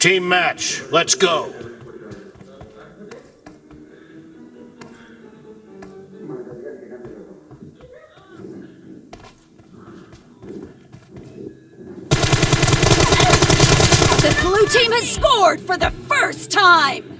Team match, let's go. The blue team has scored for the first time!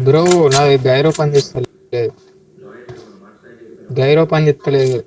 Bro నాది గైరో పని చేస్తలేదు. Gyro పని చేస్తలేదు.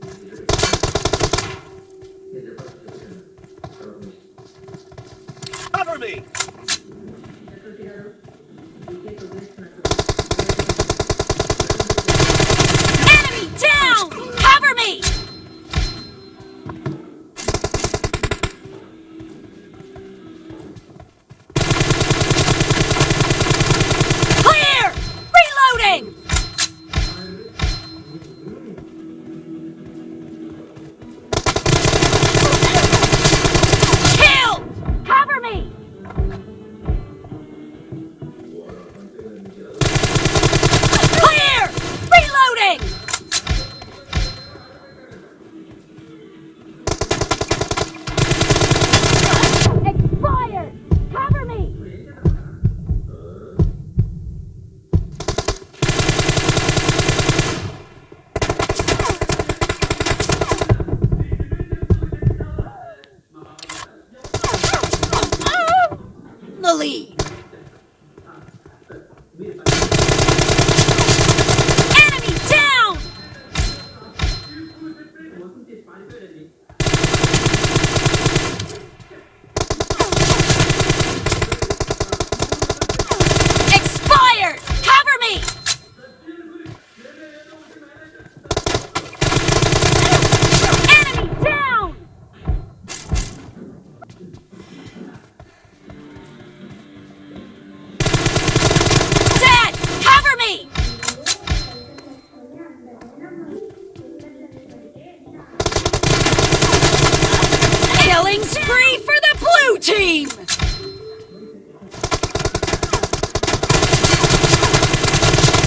Spree for the blue team!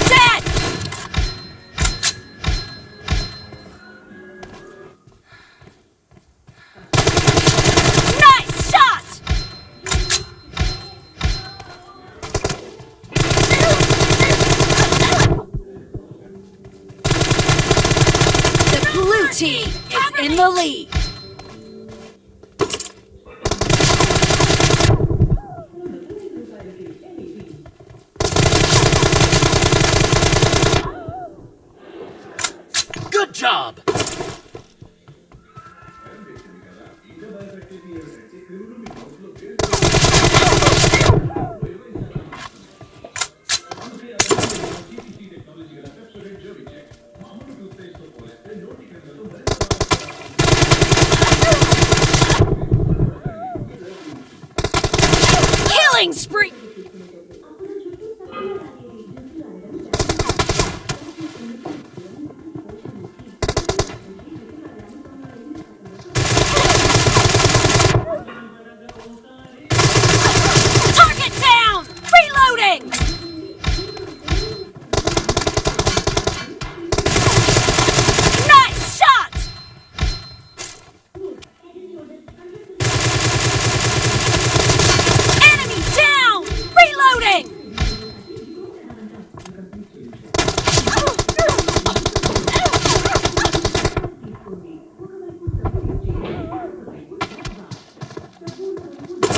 Dead! Nice shot! The blue team is in the lead. Job!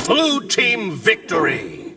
Blue Team victory!